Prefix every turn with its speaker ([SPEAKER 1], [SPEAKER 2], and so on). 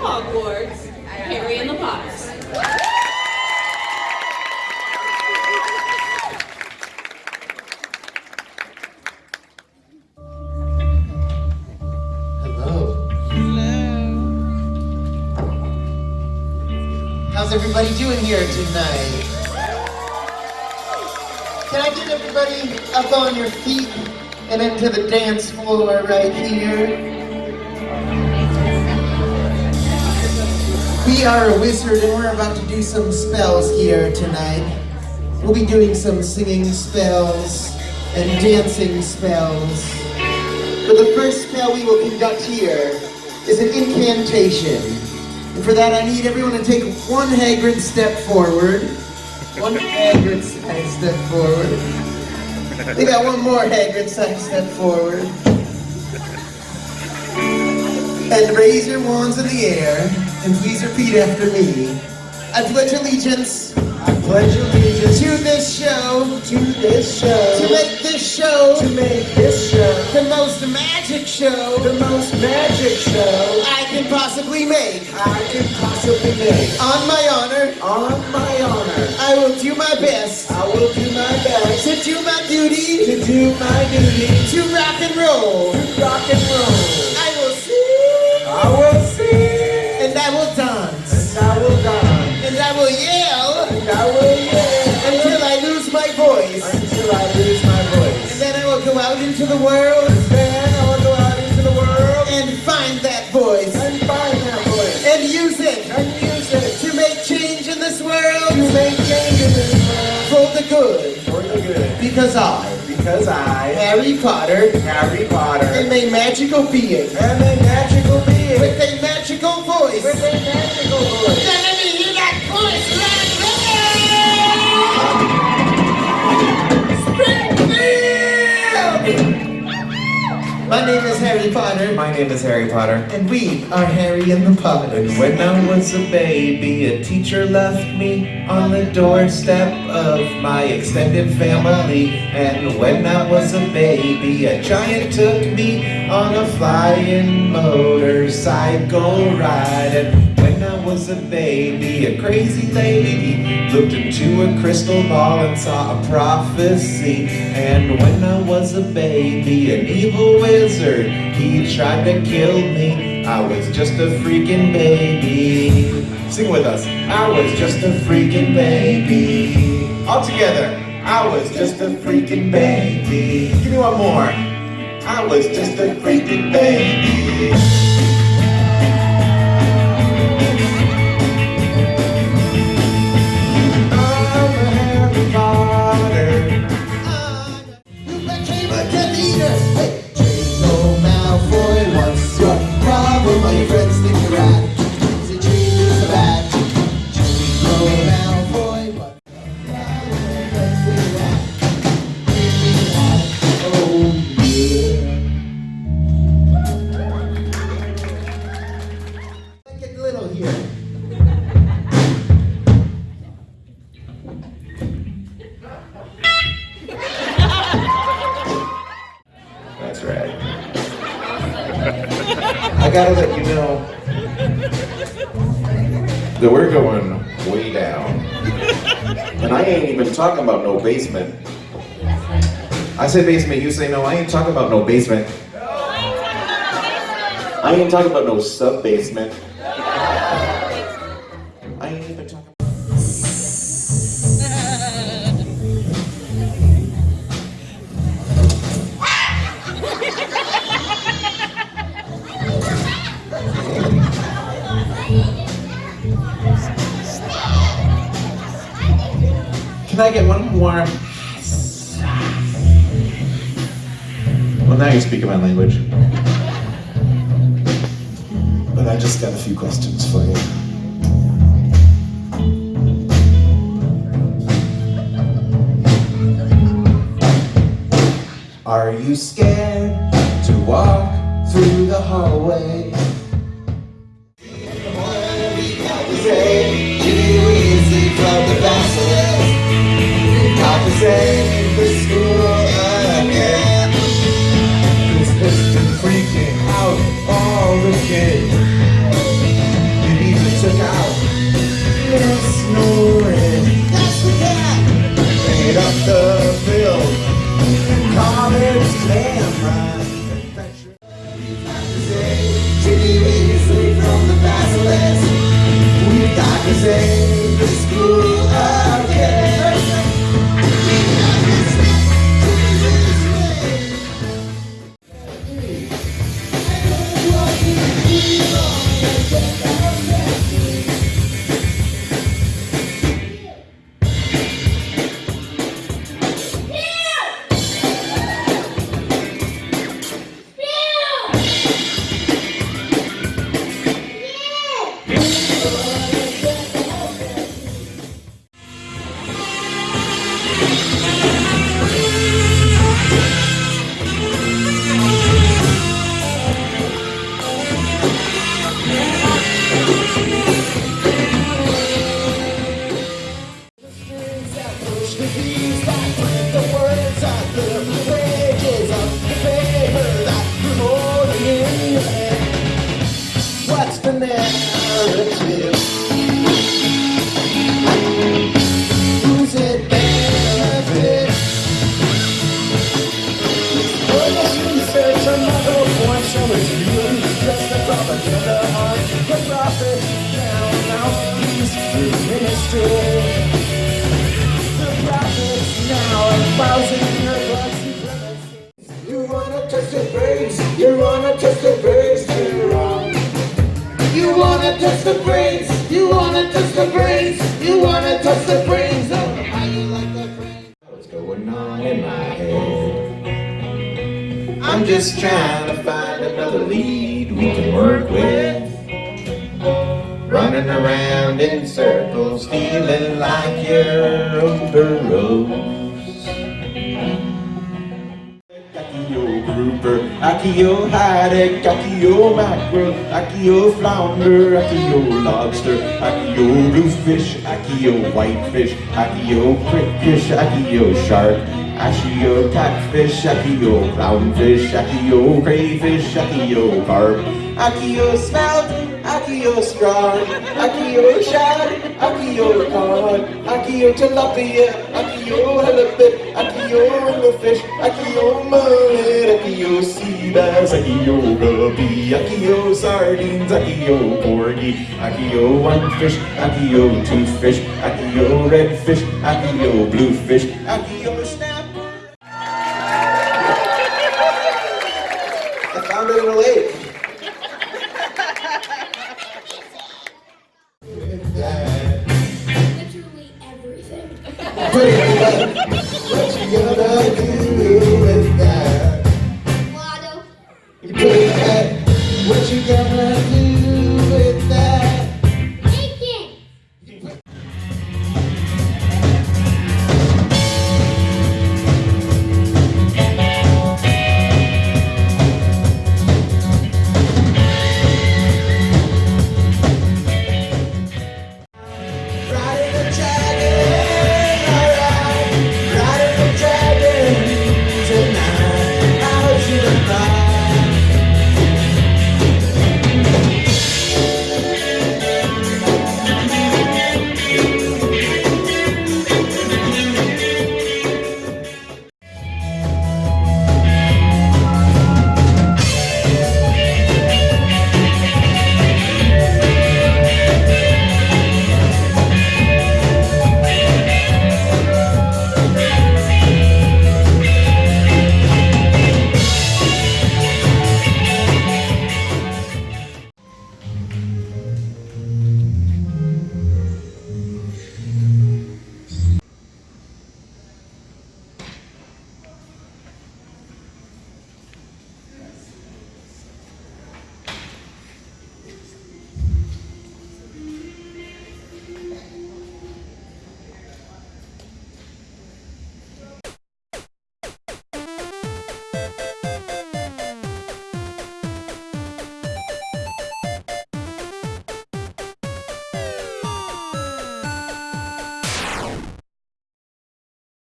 [SPEAKER 1] Hogwarts, Harry and the Potters.
[SPEAKER 2] Hello. Hello. How's everybody doing here tonight? Can I get everybody up on your feet and into the dance floor right here? We are a wizard and we're about to do some spells here tonight. We'll be doing some singing spells and dancing spells. But the first spell we will conduct here is an incantation. And for that I need everyone to take one Hagrid step forward. One Hagrid side step forward. We got one more Hagrid side step forward. And raise your wands in the air and please repeat after me. I pledge allegiance.
[SPEAKER 3] I pledge allegiance
[SPEAKER 2] to this show,
[SPEAKER 3] to this show,
[SPEAKER 2] to make this show.
[SPEAKER 3] To make this show.
[SPEAKER 2] The most magic show.
[SPEAKER 3] The most magic show
[SPEAKER 2] I can possibly make.
[SPEAKER 3] I can possibly make.
[SPEAKER 2] On my honor,
[SPEAKER 3] On my honor,
[SPEAKER 2] I will do my best.
[SPEAKER 3] I will do my best
[SPEAKER 2] to do my duty.
[SPEAKER 3] To do my duty.
[SPEAKER 2] To rock and roll.
[SPEAKER 3] to rock and roll.
[SPEAKER 2] I will sing.
[SPEAKER 3] I will sing.
[SPEAKER 2] And I will dance the world
[SPEAKER 3] I will go out into the world?
[SPEAKER 2] And find that voice.
[SPEAKER 3] And find that voice.
[SPEAKER 2] And use it.
[SPEAKER 3] And use it.
[SPEAKER 2] To make change in this
[SPEAKER 3] to
[SPEAKER 2] world
[SPEAKER 3] make change in this world.
[SPEAKER 2] For the good.
[SPEAKER 3] for the good.
[SPEAKER 2] Because I,
[SPEAKER 3] Because I,
[SPEAKER 2] Harry Potter,
[SPEAKER 3] Harry Potter,
[SPEAKER 2] am a magical being.
[SPEAKER 3] Am a magical being.
[SPEAKER 2] With a magical voice.
[SPEAKER 3] with a
[SPEAKER 2] My name is Harry Potter,
[SPEAKER 4] My name is Harry Potter.
[SPEAKER 2] and we are Harry and the Potters.
[SPEAKER 4] And when I was a baby, a teacher left me on the doorstep of my extended family. And when I was a baby, a giant took me on a flying motorcycle ride. And was a baby, a crazy lady looked into a crystal ball and saw a prophecy. And when I was a baby, an evil wizard, he tried to kill me. I was just a freaking baby. Sing with us. I was just a freaking baby. All together. I was just a freaking baby. Give me one more. I was just a freaking baby. Gotta let you know that we're going way down. And I ain't even talking about no basement. I say basement, you say no, I ain't talking about no basement. I ain't talking about no sub basement. I ain't even talking Can I get one more? Well, now you're speaking my language. But I just got a few questions for you. Are you scared to walk through the hallway?
[SPEAKER 2] Ginny Weasley from the Basilisk. Got to save
[SPEAKER 4] You wanna the you wanna the. You wanna the you wanna the you wanna the how you like the.
[SPEAKER 5] What's going on in my head? I'm just trying to find another lead we can work with. Running around in circles, feeling like you're over rose.
[SPEAKER 4] Accio grouper, Accio haddock, Accio mackerel, Accio flounder, Accio lobster, Accio bluefish, Accio whitefish, Accio crickfish, Accio shark, Accio catfish, Accio clownfish, Accio crayfish, Accio carp, Accio smelt, Accio straw, Accio shad, Accio cod, Accio tilapia, Accio halibut, Accio anglerfish, Accio mullet, Accio sea bass, Accio guppi, Accio sardines, Accio porgy, Accio whitefish, Accio toothfish, Accio redfish, Accio bluefish, Accio